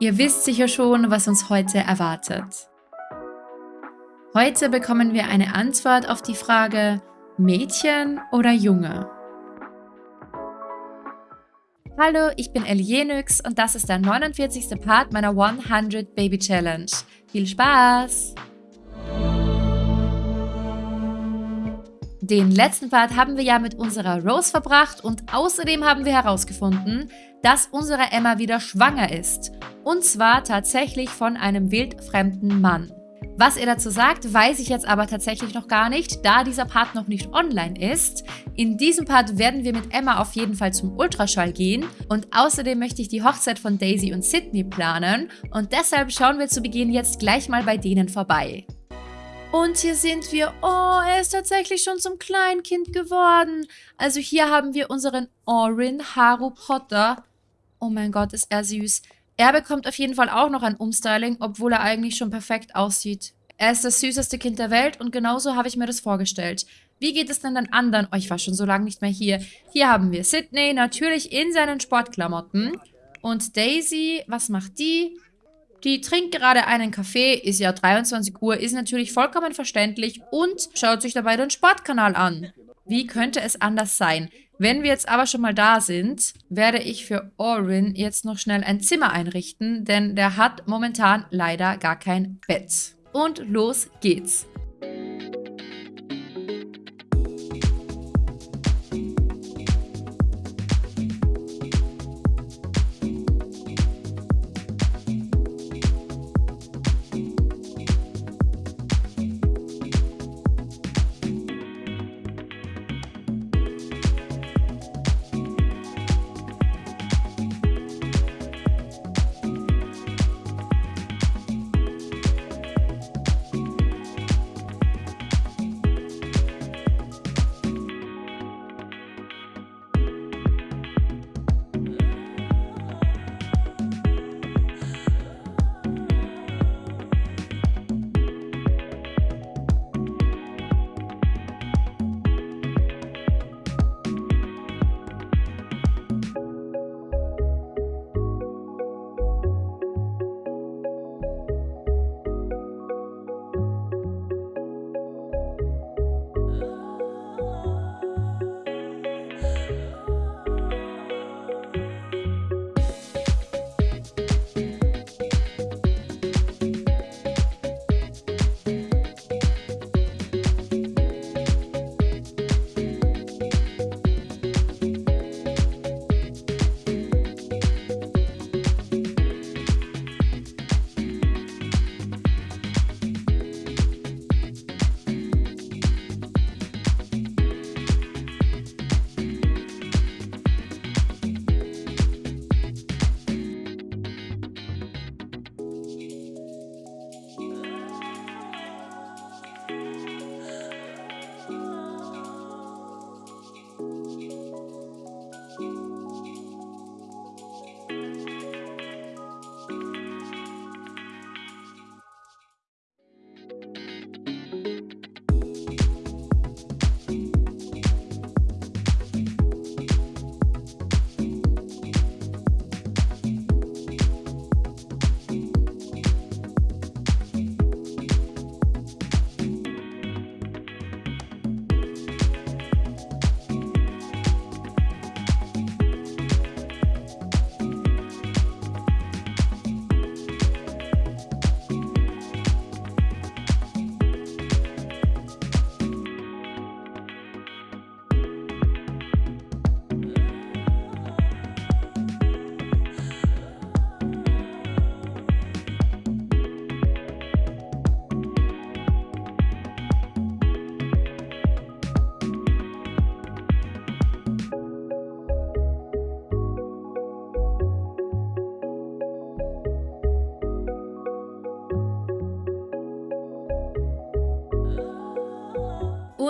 Ihr wisst sicher schon, was uns heute erwartet. Heute bekommen wir eine Antwort auf die Frage Mädchen oder Junge? Hallo, ich bin Elienix und das ist der 49. Part meiner 100 Baby Challenge. Viel Spaß! Den letzten Part haben wir ja mit unserer Rose verbracht und außerdem haben wir herausgefunden, dass unsere Emma wieder schwanger ist. Und zwar tatsächlich von einem wildfremden Mann. Was er dazu sagt, weiß ich jetzt aber tatsächlich noch gar nicht, da dieser Part noch nicht online ist. In diesem Part werden wir mit Emma auf jeden Fall zum Ultraschall gehen und außerdem möchte ich die Hochzeit von Daisy und Sydney planen und deshalb schauen wir zu Beginn jetzt gleich mal bei denen vorbei. Und hier sind wir. Oh, er ist tatsächlich schon zum Kleinkind geworden. Also hier haben wir unseren Orin Haru Potter. Oh mein Gott, ist er süß. Er bekommt auf jeden Fall auch noch ein Umstyling, obwohl er eigentlich schon perfekt aussieht. Er ist das süßeste Kind der Welt und genauso habe ich mir das vorgestellt. Wie geht es denn den anderen? Oh, ich war schon so lange nicht mehr hier. Hier haben wir Sydney, natürlich in seinen Sportklamotten. Und Daisy, was macht die? Die trinkt gerade einen Kaffee, ist ja 23 Uhr, ist natürlich vollkommen verständlich und schaut sich dabei den Sportkanal an. Wie könnte es anders sein? Wenn wir jetzt aber schon mal da sind, werde ich für Orin jetzt noch schnell ein Zimmer einrichten, denn der hat momentan leider gar kein Bett. Und los geht's.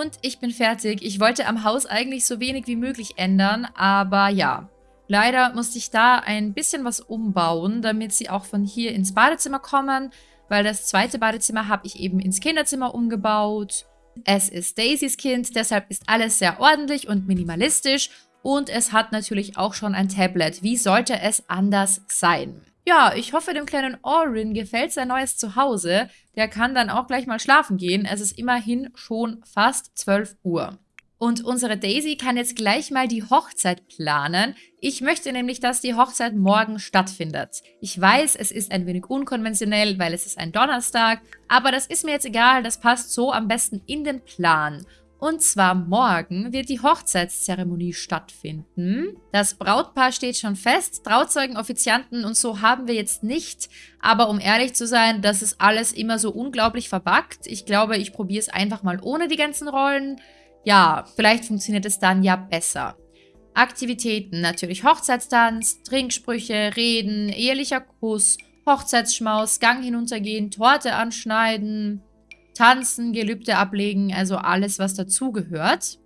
Und ich bin fertig. Ich wollte am Haus eigentlich so wenig wie möglich ändern, aber ja. Leider musste ich da ein bisschen was umbauen, damit sie auch von hier ins Badezimmer kommen, weil das zweite Badezimmer habe ich eben ins Kinderzimmer umgebaut. Es ist Daisys Kind, deshalb ist alles sehr ordentlich und minimalistisch und es hat natürlich auch schon ein Tablet. Wie sollte es anders sein? Ja, ich hoffe, dem kleinen Orin gefällt sein neues Zuhause. Der kann dann auch gleich mal schlafen gehen. Es ist immerhin schon fast 12 Uhr. Und unsere Daisy kann jetzt gleich mal die Hochzeit planen. Ich möchte nämlich, dass die Hochzeit morgen stattfindet. Ich weiß, es ist ein wenig unkonventionell, weil es ist ein Donnerstag, aber das ist mir jetzt egal, das passt so am besten in den Plan. Und zwar morgen wird die Hochzeitszeremonie stattfinden. Das Brautpaar steht schon fest, Trauzeugen, Offizianten und so haben wir jetzt nicht. Aber um ehrlich zu sein, das ist alles immer so unglaublich verbackt. Ich glaube, ich probiere es einfach mal ohne die ganzen Rollen. Ja, vielleicht funktioniert es dann ja besser. Aktivitäten, natürlich Hochzeitstanz, Trinksprüche, Reden, ehelicher Kuss, Hochzeitsschmaus, Gang hinuntergehen, Torte anschneiden, tanzen, Gelübde ablegen, also alles, was dazugehört.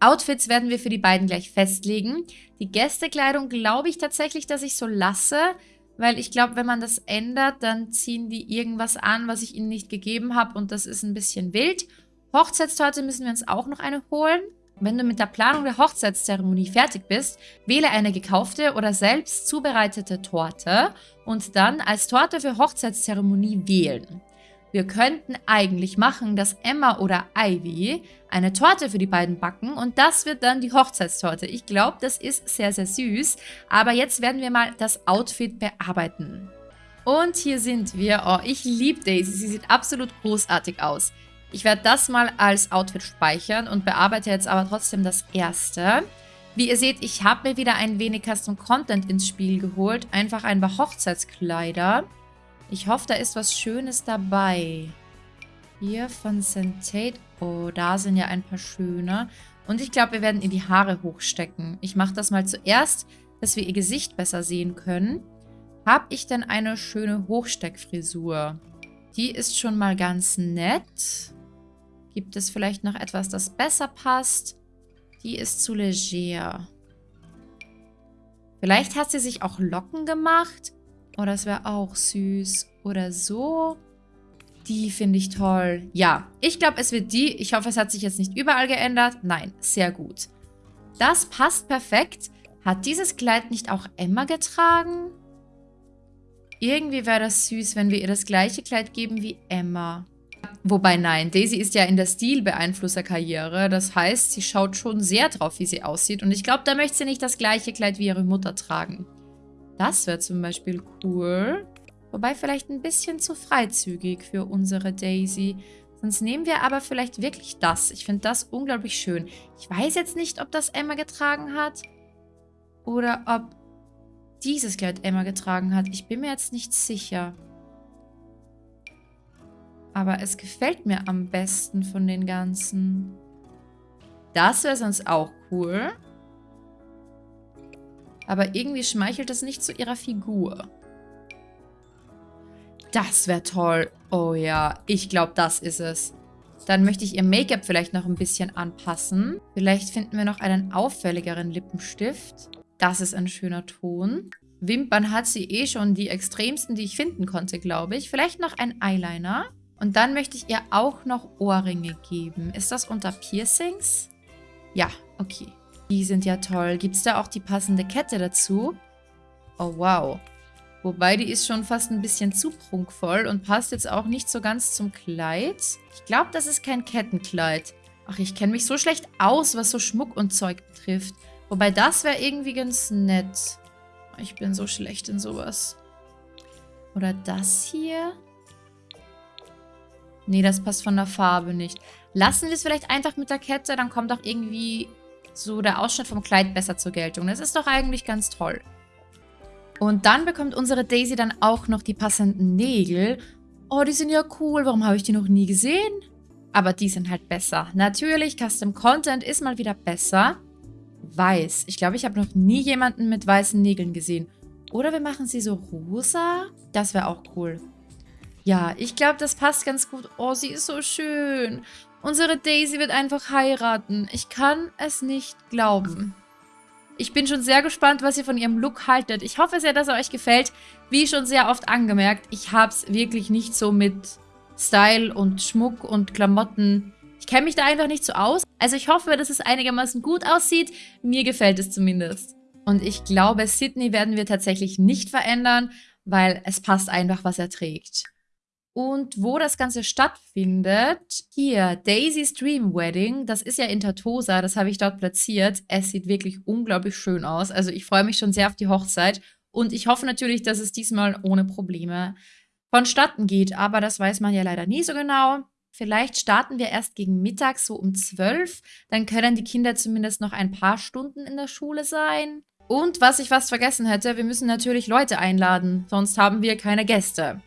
Outfits werden wir für die beiden gleich festlegen. Die Gästekleidung glaube ich tatsächlich, dass ich so lasse, weil ich glaube, wenn man das ändert, dann ziehen die irgendwas an, was ich ihnen nicht gegeben habe und das ist ein bisschen wild. Hochzeitstorte müssen wir uns auch noch eine holen. Wenn du mit der Planung der Hochzeitszeremonie fertig bist, wähle eine gekaufte oder selbst zubereitete Torte und dann als Torte für Hochzeitszeremonie wählen. Wir könnten eigentlich machen, dass Emma oder Ivy eine Torte für die beiden backen und das wird dann die Hochzeitstorte. Ich glaube, das ist sehr, sehr süß. Aber jetzt werden wir mal das Outfit bearbeiten. Und hier sind wir. Oh, ich liebe Daisy. Sie sieht absolut großartig aus. Ich werde das mal als Outfit speichern und bearbeite jetzt aber trotzdem das erste. Wie ihr seht, ich habe mir wieder ein wenig Custom Content ins Spiel geholt. Einfach ein paar Hochzeitskleider. Ich hoffe, da ist was Schönes dabei. Hier von St. Oh, da sind ja ein paar schöne. Und ich glaube, wir werden ihr die Haare hochstecken. Ich mache das mal zuerst, dass wir ihr Gesicht besser sehen können. Habe ich denn eine schöne Hochsteckfrisur? Die ist schon mal ganz nett. Gibt es vielleicht noch etwas, das besser passt? Die ist zu leger. Vielleicht hat sie sich auch Locken gemacht. Oh, das wäre auch süß. Oder so. Die finde ich toll. Ja, ich glaube, es wird die. Ich hoffe, es hat sich jetzt nicht überall geändert. Nein, sehr gut. Das passt perfekt. Hat dieses Kleid nicht auch Emma getragen? Irgendwie wäre das süß, wenn wir ihr das gleiche Kleid geben wie Emma. Wobei nein, Daisy ist ja in der Stilbeeinflusserkarriere. Das heißt, sie schaut schon sehr drauf, wie sie aussieht. Und ich glaube, da möchte sie nicht das gleiche Kleid wie ihre Mutter tragen. Das wäre zum Beispiel cool. Wobei vielleicht ein bisschen zu freizügig für unsere Daisy. Sonst nehmen wir aber vielleicht wirklich das. Ich finde das unglaublich schön. Ich weiß jetzt nicht, ob das Emma getragen hat. Oder ob dieses Kleid Emma getragen hat. Ich bin mir jetzt nicht sicher. Aber es gefällt mir am besten von den ganzen. Das wäre sonst auch cool. Aber irgendwie schmeichelt es nicht zu ihrer Figur. Das wäre toll. Oh ja, ich glaube, das ist es. Dann möchte ich ihr Make-up vielleicht noch ein bisschen anpassen. Vielleicht finden wir noch einen auffälligeren Lippenstift. Das ist ein schöner Ton. Wimpern hat sie eh schon die extremsten, die ich finden konnte, glaube ich. Vielleicht noch ein Eyeliner. Und dann möchte ich ihr auch noch Ohrringe geben. Ist das unter Piercings? Ja, okay. Die sind ja toll. Gibt es da auch die passende Kette dazu? Oh, wow. Wobei, die ist schon fast ein bisschen zu prunkvoll und passt jetzt auch nicht so ganz zum Kleid. Ich glaube, das ist kein Kettenkleid. Ach, ich kenne mich so schlecht aus, was so Schmuck und Zeug betrifft. Wobei, das wäre irgendwie ganz nett. Ich bin so schlecht in sowas. Oder das hier? Nee, das passt von der Farbe nicht. Lassen wir es vielleicht einfach mit der Kette, dann kommt auch irgendwie so der Ausschnitt vom Kleid besser zur Geltung. Das ist doch eigentlich ganz toll. Und dann bekommt unsere Daisy dann auch noch die passenden Nägel. Oh, die sind ja cool. Warum habe ich die noch nie gesehen? Aber die sind halt besser. Natürlich, Custom Content ist mal wieder besser. Weiß. Ich glaube, ich habe noch nie jemanden mit weißen Nägeln gesehen. Oder wir machen sie so rosa. Das wäre auch cool. Ja, ich glaube, das passt ganz gut. Oh, sie ist so schön. Unsere Daisy wird einfach heiraten. Ich kann es nicht glauben. Ich bin schon sehr gespannt, was ihr von ihrem Look haltet. Ich hoffe sehr, dass er euch gefällt. Wie schon sehr oft angemerkt, ich habe es wirklich nicht so mit Style und Schmuck und Klamotten. Ich kenne mich da einfach nicht so aus. Also ich hoffe, dass es einigermaßen gut aussieht. Mir gefällt es zumindest. Und ich glaube, Sydney werden wir tatsächlich nicht verändern weil es passt einfach, was er trägt. Und wo das Ganze stattfindet, hier, Daisy's Dream Wedding, das ist ja in Tatosa, das habe ich dort platziert. Es sieht wirklich unglaublich schön aus. Also ich freue mich schon sehr auf die Hochzeit. Und ich hoffe natürlich, dass es diesmal ohne Probleme vonstatten geht. Aber das weiß man ja leider nie so genau. Vielleicht starten wir erst gegen Mittag, so um 12. Dann können die Kinder zumindest noch ein paar Stunden in der Schule sein. Und was ich fast vergessen hätte, wir müssen natürlich Leute einladen, sonst haben wir keine Gäste.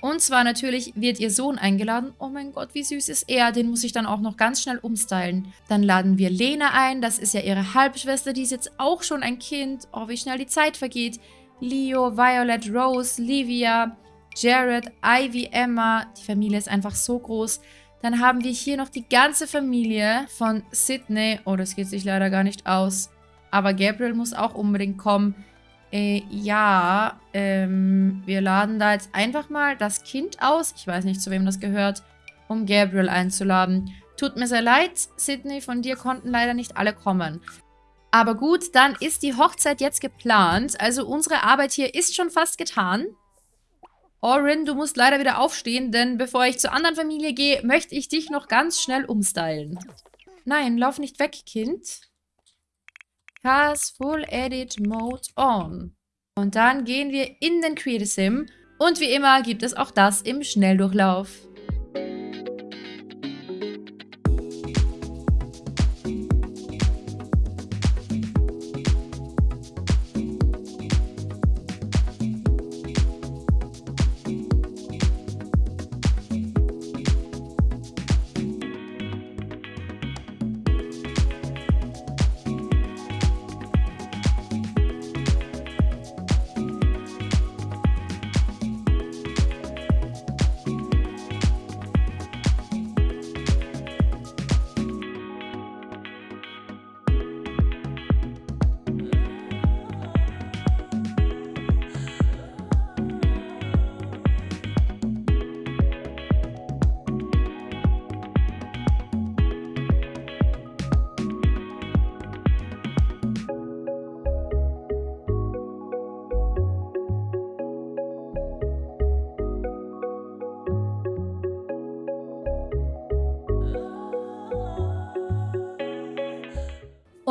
Und zwar natürlich wird ihr Sohn eingeladen. Oh mein Gott, wie süß ist er. Den muss ich dann auch noch ganz schnell umstylen. Dann laden wir Lena ein. Das ist ja ihre Halbschwester. Die ist jetzt auch schon ein Kind. Oh, wie schnell die Zeit vergeht. Leo, Violet, Rose, Livia, Jared, Ivy, Emma. Die Familie ist einfach so groß. Dann haben wir hier noch die ganze Familie von Sydney. Oh, das geht sich leider gar nicht aus. Aber Gabriel muss auch unbedingt kommen. Äh, ja, ähm, wir laden da jetzt einfach mal das Kind aus. Ich weiß nicht, zu wem das gehört, um Gabriel einzuladen. Tut mir sehr leid, Sydney, von dir konnten leider nicht alle kommen. Aber gut, dann ist die Hochzeit jetzt geplant. Also unsere Arbeit hier ist schon fast getan. Orin, du musst leider wieder aufstehen, denn bevor ich zur anderen Familie gehe, möchte ich dich noch ganz schnell umstylen. Nein, lauf nicht weg, Kind. Cast Full Edit Mode On. Und dann gehen wir in den Creative Sim. Und wie immer gibt es auch das im Schnelldurchlauf.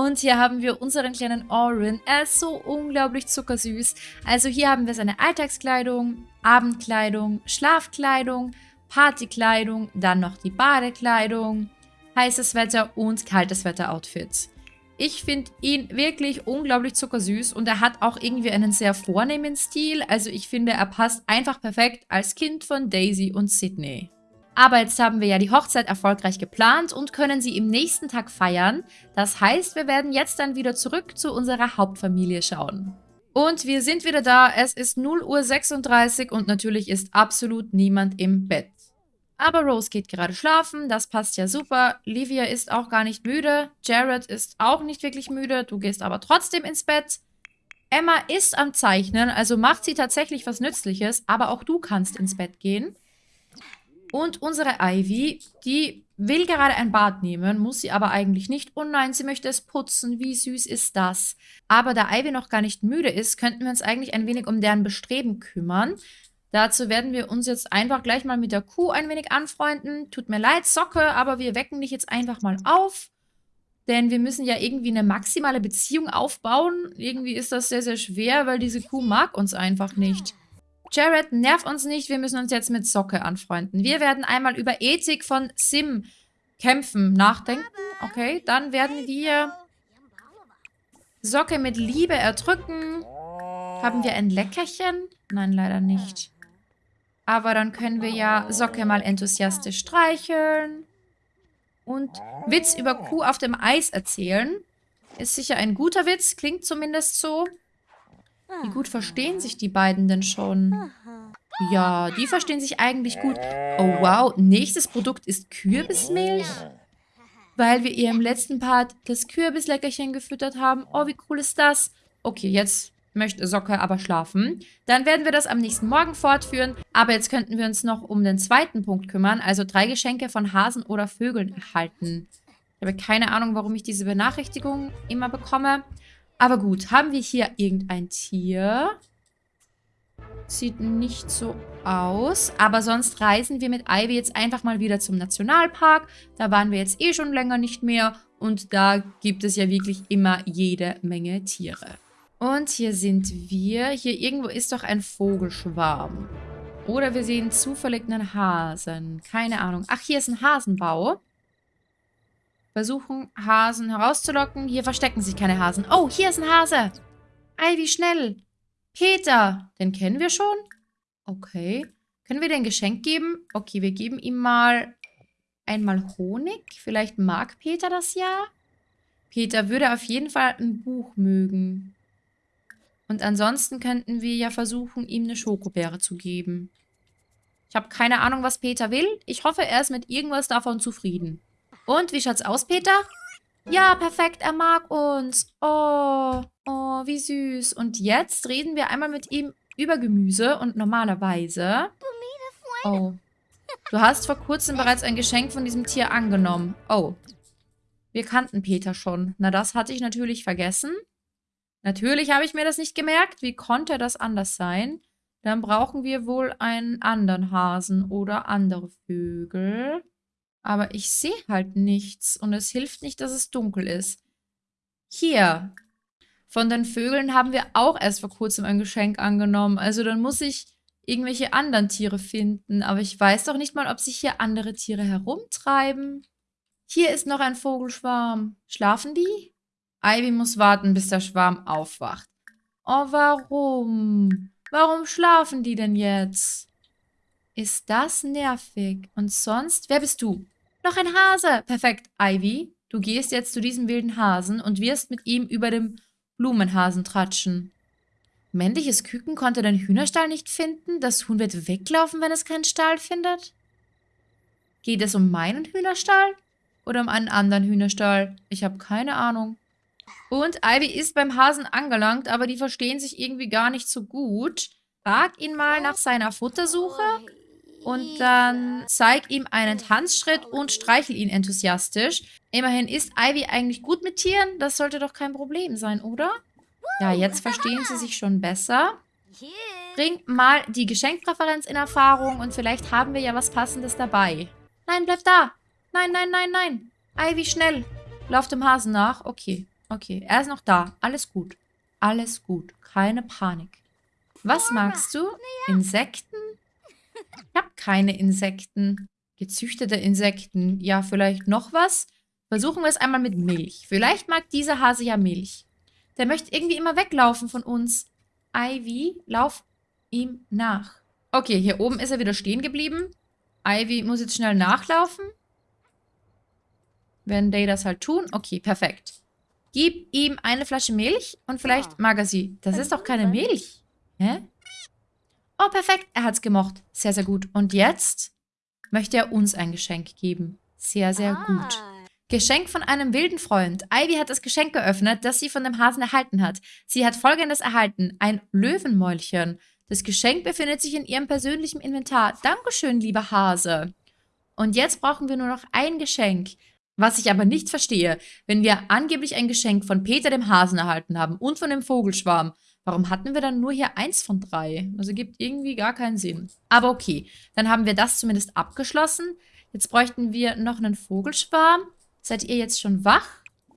Und hier haben wir unseren kleinen Orin. Er ist so unglaublich zuckersüß. Also hier haben wir seine Alltagskleidung, Abendkleidung, Schlafkleidung, Partykleidung, dann noch die Badekleidung, heißes Wetter und kaltes Wetter Outfit. Ich finde ihn wirklich unglaublich zuckersüß und er hat auch irgendwie einen sehr vornehmen Stil. Also ich finde, er passt einfach perfekt als Kind von Daisy und Sydney. Aber jetzt haben wir ja die Hochzeit erfolgreich geplant und können sie im nächsten Tag feiern. Das heißt, wir werden jetzt dann wieder zurück zu unserer Hauptfamilie schauen. Und wir sind wieder da. Es ist 0.36 Uhr und natürlich ist absolut niemand im Bett. Aber Rose geht gerade schlafen, das passt ja super. Livia ist auch gar nicht müde. Jared ist auch nicht wirklich müde. Du gehst aber trotzdem ins Bett. Emma ist am Zeichnen, also macht sie tatsächlich was Nützliches. Aber auch du kannst ins Bett gehen. Und unsere Ivy, die will gerade ein Bad nehmen, muss sie aber eigentlich nicht. Oh nein, sie möchte es putzen. Wie süß ist das? Aber da Ivy noch gar nicht müde ist, könnten wir uns eigentlich ein wenig um deren Bestreben kümmern. Dazu werden wir uns jetzt einfach gleich mal mit der Kuh ein wenig anfreunden. Tut mir leid, Socke, aber wir wecken dich jetzt einfach mal auf. Denn wir müssen ja irgendwie eine maximale Beziehung aufbauen. Irgendwie ist das sehr, sehr schwer, weil diese Kuh mag uns einfach nicht. Jared, nerv uns nicht, wir müssen uns jetzt mit Socke anfreunden. Wir werden einmal über Ethik von Sim kämpfen nachdenken. Okay, dann werden wir Socke mit Liebe erdrücken. Haben wir ein Leckerchen? Nein, leider nicht. Aber dann können wir ja Socke mal enthusiastisch streicheln. Und Witz über Kuh auf dem Eis erzählen. Ist sicher ein guter Witz, klingt zumindest so. Wie gut verstehen sich die beiden denn schon? Ja, die verstehen sich eigentlich gut. Oh, wow. Nächstes Produkt ist Kürbismilch. Weil wir ihr im letzten Part das Kürbisleckerchen gefüttert haben. Oh, wie cool ist das? Okay, jetzt möchte Socke aber schlafen. Dann werden wir das am nächsten Morgen fortführen. Aber jetzt könnten wir uns noch um den zweiten Punkt kümmern. Also drei Geschenke von Hasen oder Vögeln erhalten. Ich habe keine Ahnung, warum ich diese Benachrichtigung immer bekomme. Aber gut, haben wir hier irgendein Tier? Sieht nicht so aus. Aber sonst reisen wir mit Ivy jetzt einfach mal wieder zum Nationalpark. Da waren wir jetzt eh schon länger nicht mehr. Und da gibt es ja wirklich immer jede Menge Tiere. Und hier sind wir. Hier irgendwo ist doch ein Vogelschwarm. Oder wir sehen zufällig einen Hasen. Keine Ahnung. Ach, hier ist ein Hasenbau. Versuchen, Hasen herauszulocken. Hier verstecken sich keine Hasen. Oh, hier ist ein Hase. Ivy, schnell. Peter. Den kennen wir schon? Okay. Können wir dir ein Geschenk geben? Okay, wir geben ihm mal einmal Honig. Vielleicht mag Peter das ja. Peter würde auf jeden Fall ein Buch mögen. Und ansonsten könnten wir ja versuchen, ihm eine Schokobeere zu geben. Ich habe keine Ahnung, was Peter will. Ich hoffe, er ist mit irgendwas davon zufrieden. Und, wie schaut's aus, Peter? Ja, perfekt, er mag uns. Oh, oh, wie süß. Und jetzt reden wir einmal mit ihm über Gemüse und normalerweise... Oh, du hast vor kurzem bereits ein Geschenk von diesem Tier angenommen. Oh, wir kannten Peter schon. Na, das hatte ich natürlich vergessen. Natürlich habe ich mir das nicht gemerkt. Wie konnte das anders sein? Dann brauchen wir wohl einen anderen Hasen oder andere Vögel. Aber ich sehe halt nichts und es hilft nicht, dass es dunkel ist. Hier. Von den Vögeln haben wir auch erst vor kurzem ein Geschenk angenommen. Also dann muss ich irgendwelche anderen Tiere finden. Aber ich weiß doch nicht mal, ob sich hier andere Tiere herumtreiben. Hier ist noch ein Vogelschwarm. Schlafen die? Ivy muss warten, bis der Schwarm aufwacht. Oh, warum? Warum schlafen die denn jetzt? Ist das nervig. Und sonst, wer bist du? Noch ein Hase. Perfekt, Ivy. Du gehst jetzt zu diesem wilden Hasen und wirst mit ihm über dem Blumenhasen tratschen. Männliches Küken konnte den Hühnerstall nicht finden. Das Huhn wird weglaufen, wenn es keinen Stall findet. Geht es um meinen Hühnerstall? Oder um einen anderen Hühnerstall? Ich habe keine Ahnung. Und Ivy ist beim Hasen angelangt, aber die verstehen sich irgendwie gar nicht so gut. Frag ihn mal nach seiner Futtersuche und dann zeig ihm einen Tanzschritt und streichel ihn enthusiastisch. Immerhin ist Ivy eigentlich gut mit Tieren. Das sollte doch kein Problem sein, oder? Ja, jetzt verstehen sie sich schon besser. Bring mal die Geschenkpräferenz in Erfahrung und vielleicht haben wir ja was Passendes dabei. Nein, bleib da. Nein, nein, nein, nein. Ivy, schnell. Lauf dem Hasen nach. Okay, okay. Er ist noch da. Alles gut. Alles gut. Keine Panik. Was magst du? Insekten? Ich habe keine Insekten. Gezüchtete Insekten. Ja, vielleicht noch was? Versuchen wir es einmal mit Milch. Vielleicht mag dieser Hase ja Milch. Der möchte irgendwie immer weglaufen von uns. Ivy, lauf ihm nach. Okay, hier oben ist er wieder stehen geblieben. Ivy muss jetzt schnell nachlaufen. Wenn they das halt tun. Okay, perfekt. Gib ihm eine Flasche Milch und vielleicht mag er sie. Das ist doch keine Milch. Hä? Oh, perfekt. Er hat's gemocht. Sehr, sehr gut. Und jetzt möchte er uns ein Geschenk geben. Sehr, sehr ah. gut. Geschenk von einem wilden Freund. Ivy hat das Geschenk geöffnet, das sie von dem Hasen erhalten hat. Sie hat folgendes erhalten. Ein Löwenmäulchen. Das Geschenk befindet sich in ihrem persönlichen Inventar. Dankeschön, lieber Hase. Und jetzt brauchen wir nur noch ein Geschenk. Was ich aber nicht verstehe, wenn wir angeblich ein Geschenk von Peter dem Hasen erhalten haben und von dem Vogelschwarm, Warum hatten wir dann nur hier eins von drei? Also gibt irgendwie gar keinen Sinn. Aber okay, dann haben wir das zumindest abgeschlossen. Jetzt bräuchten wir noch einen Vogelschwarm. Seid ihr jetzt schon wach?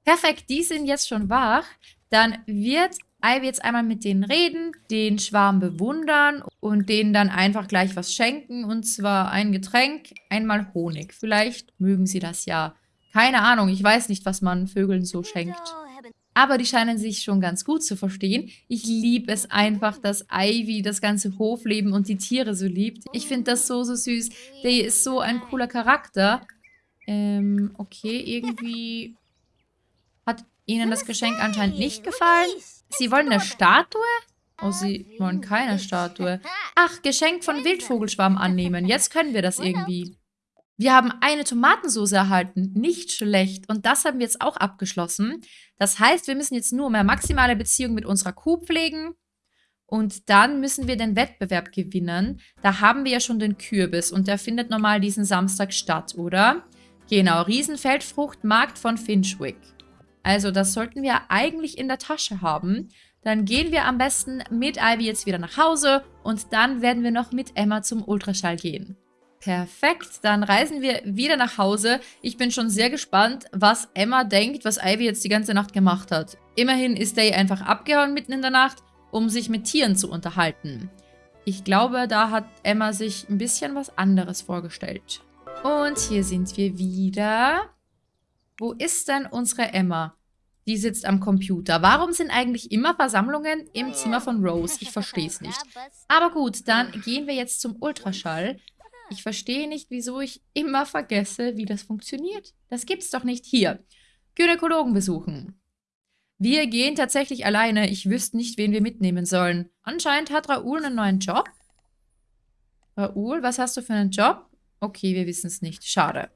Perfekt, die sind jetzt schon wach. Dann wird Ivy jetzt einmal mit denen reden, den Schwarm bewundern und denen dann einfach gleich was schenken. Und zwar ein Getränk, einmal Honig. Vielleicht mögen sie das ja. Keine Ahnung, ich weiß nicht, was man Vögeln so schenkt. Aber die scheinen sich schon ganz gut zu verstehen. Ich liebe es einfach, dass Ivy das ganze Hofleben und die Tiere so liebt. Ich finde das so, so süß. Der ist so ein cooler Charakter. Ähm, okay, irgendwie hat ihnen das Geschenk anscheinend nicht gefallen. Sie wollen eine Statue? Oh, sie wollen keine Statue. Ach, Geschenk von Wildvogelschwarm annehmen. Jetzt können wir das irgendwie. Wir haben eine Tomatensauce erhalten. Nicht schlecht. Und das haben wir jetzt auch abgeschlossen. Das heißt, wir müssen jetzt nur mehr maximale Beziehung mit unserer Kuh pflegen. Und dann müssen wir den Wettbewerb gewinnen. Da haben wir ja schon den Kürbis. Und der findet normal diesen Samstag statt, oder? Genau, Riesenfeldfruchtmarkt von Finchwick. Also das sollten wir eigentlich in der Tasche haben. Dann gehen wir am besten mit Ivy jetzt wieder nach Hause und dann werden wir noch mit Emma zum Ultraschall gehen. Perfekt, dann reisen wir wieder nach Hause. Ich bin schon sehr gespannt, was Emma denkt, was Ivy jetzt die ganze Nacht gemacht hat. Immerhin ist Day einfach abgehauen mitten in der Nacht, um sich mit Tieren zu unterhalten. Ich glaube, da hat Emma sich ein bisschen was anderes vorgestellt. Und hier sind wir wieder. Wo ist denn unsere Emma? Die sitzt am Computer. Warum sind eigentlich immer Versammlungen im Zimmer von Rose? Ich verstehe es nicht. Aber gut, dann gehen wir jetzt zum Ultraschall. Ich verstehe nicht, wieso ich immer vergesse, wie das funktioniert. Das gibt's doch nicht. Hier. Gynäkologen besuchen. Wir gehen tatsächlich alleine. Ich wüsste nicht, wen wir mitnehmen sollen. Anscheinend hat Raoul einen neuen Job. Raoul, was hast du für einen Job? Okay, wir wissen es nicht. Schade.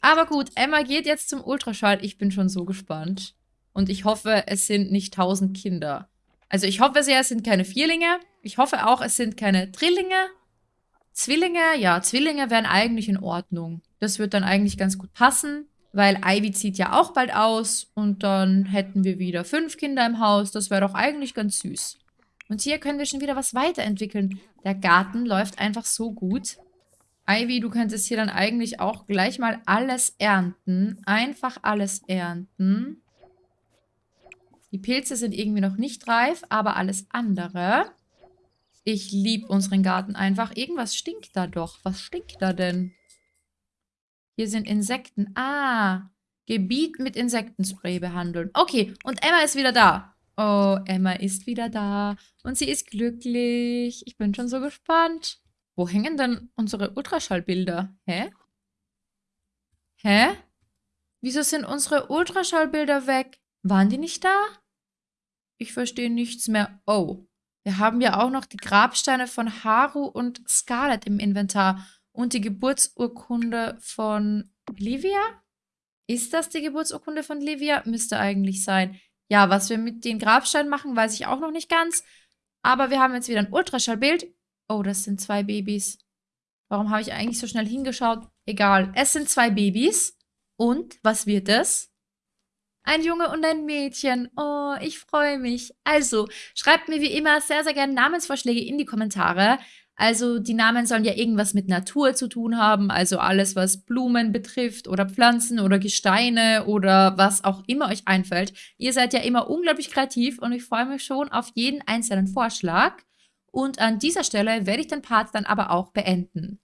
Aber gut, Emma geht jetzt zum Ultraschall. Ich bin schon so gespannt. Und ich hoffe, es sind nicht tausend Kinder. Also ich hoffe sehr, es sind keine Vierlinge. Ich hoffe auch, es sind keine Drillinge. Zwillinge, ja, Zwillinge wären eigentlich in Ordnung. Das wird dann eigentlich ganz gut passen, weil Ivy zieht ja auch bald aus und dann hätten wir wieder fünf Kinder im Haus. Das wäre doch eigentlich ganz süß. Und hier können wir schon wieder was weiterentwickeln. Der Garten läuft einfach so gut. Ivy, du könntest hier dann eigentlich auch gleich mal alles ernten. Einfach alles ernten. Die Pilze sind irgendwie noch nicht reif, aber alles andere. Ich liebe unseren Garten einfach. Irgendwas stinkt da doch. Was stinkt da denn? Hier sind Insekten. Ah, Gebiet mit Insektenspray behandeln. Okay, und Emma ist wieder da. Oh, Emma ist wieder da. Und sie ist glücklich. Ich bin schon so gespannt. Wo hängen denn unsere Ultraschallbilder? Hä? Hä? Wieso sind unsere Ultraschallbilder weg? Waren die nicht da? Ich verstehe nichts mehr. Oh, wir haben ja auch noch die Grabsteine von Haru und Scarlett im Inventar und die Geburtsurkunde von Livia? Ist das die Geburtsurkunde von Livia? Müsste eigentlich sein. Ja, was wir mit den Grabsteinen machen, weiß ich auch noch nicht ganz. Aber wir haben jetzt wieder ein Ultraschallbild. Oh, das sind zwei Babys. Warum habe ich eigentlich so schnell hingeschaut? Egal, es sind zwei Babys. Und, was wird es? Ein Junge und ein Mädchen. Oh, ich freue mich. Also, schreibt mir wie immer sehr, sehr gerne Namensvorschläge in die Kommentare. Also, die Namen sollen ja irgendwas mit Natur zu tun haben. Also alles, was Blumen betrifft oder Pflanzen oder Gesteine oder was auch immer euch einfällt. Ihr seid ja immer unglaublich kreativ und ich freue mich schon auf jeden einzelnen Vorschlag. Und an dieser Stelle werde ich den Part dann aber auch beenden.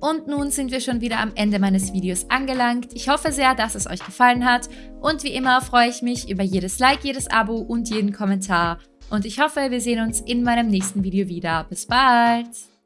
Und nun sind wir schon wieder am Ende meines Videos angelangt. Ich hoffe sehr, dass es euch gefallen hat. Und wie immer freue ich mich über jedes Like, jedes Abo und jeden Kommentar. Und ich hoffe, wir sehen uns in meinem nächsten Video wieder. Bis bald!